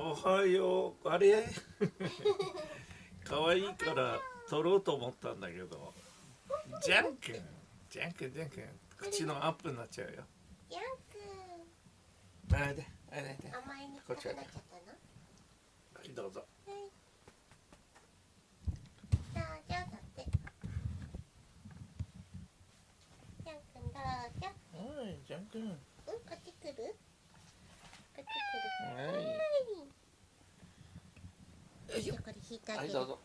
おはようあれ？可愛いから撮ろうと思ったんだけど。ジャン君。ジャン君ジャン君。口のアップになっちゃうよ。ヤンくんあれであれで。甘えにくくなっちゃったの？はいどうぞ。はい。どうぞだってヤンくんどうぞ。はいジャン君。うんこっち来るこっち来るはいはいじゃあこれ引いてあげるはいどうぞ。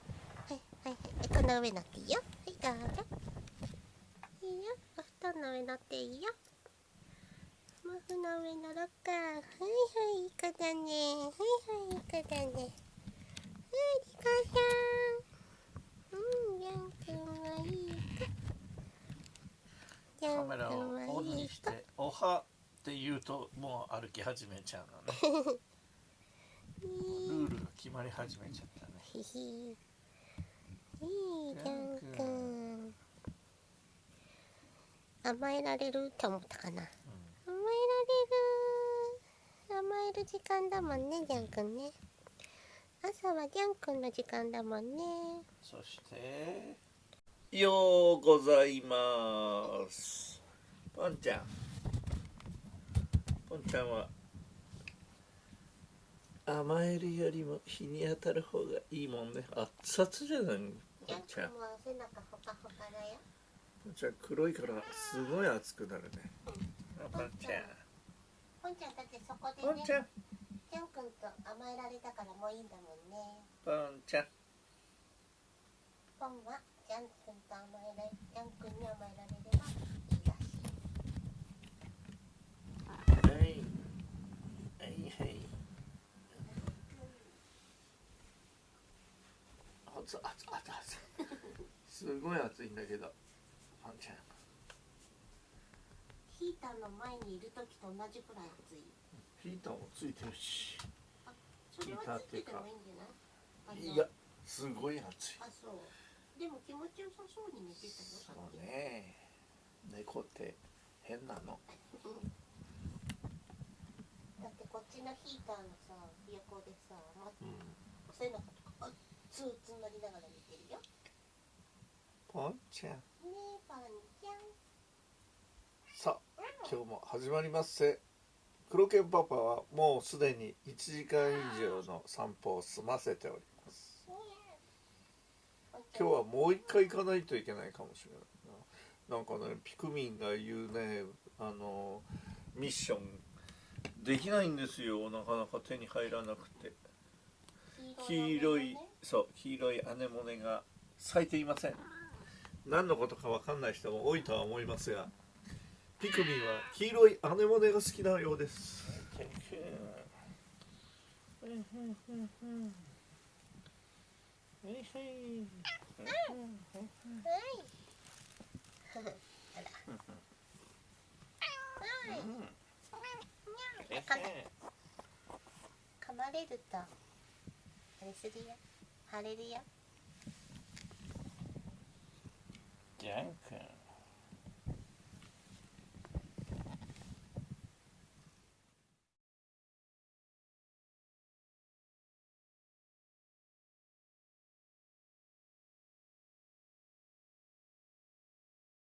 はいはいはいこの上乗っていいよ。はいどうぞ。いいよ。お布団の上乗っていいよ。毛布の上乗ろっか。はいはいいい子だね。はいはいいい子だね。はいリカさん。うんヤンくんはいい子。カメラをんオンにして「おは」って言うともう歩き始めちゃうのね。ルールが決まり始めちゃったね。ひひいいヤンくん甘えられるって思ったかな。甘えられる。甘える時間だもんねジャンくんね。朝はジャンくんの時間だもんね。そしてようございます。ポンちゃん。ポンちゃんは甘えるよりも日に当たる方がいいもんね。熱々じゃないジャンくポンちゃんんも背中ほかほかだよ。ポンちゃん黒いからすごい熱くなるね。ポンちゃん。ポンちゃん。だってそこでねちゃん。ジャンくんと甘えられたからもういいんだもんね。ポンちゃん。ポンはジャンくんと甘えられジャンくんに甘えられればいいらしいはいはいはい熱々熱々すごい熱いんだけど。ポンちゃん。ヒーターの前にいる時と同じくらい暑い。ヒーターもついてるし。それはついててもいいんじゃない？いやすごい熱い。あそう。でも気持ちよさそうに寝てたよ。さそうね。猫って変なの。だってこっちのヒーターのさ横でさ、ま、うん。背中とかあツーツーなりながら寝てるよ。ねポンちゃん。えパンちゃん。さあ今日も始まりますせ黒犬パパはもうすでに1時間以上の散歩を済ませております。今日はもう一回行かないといけないかもしれないな。なんかねピクミンが言うねあのミッションできないんですよ。なかなか手に入らなくて黄色いそう黄色いアネモネが咲いていません。何のことかわかんない人も多いとは思いますがピクミンは黄色いアネモネが好きなようです。噛まれるとあれするよ腫れるよジャン君。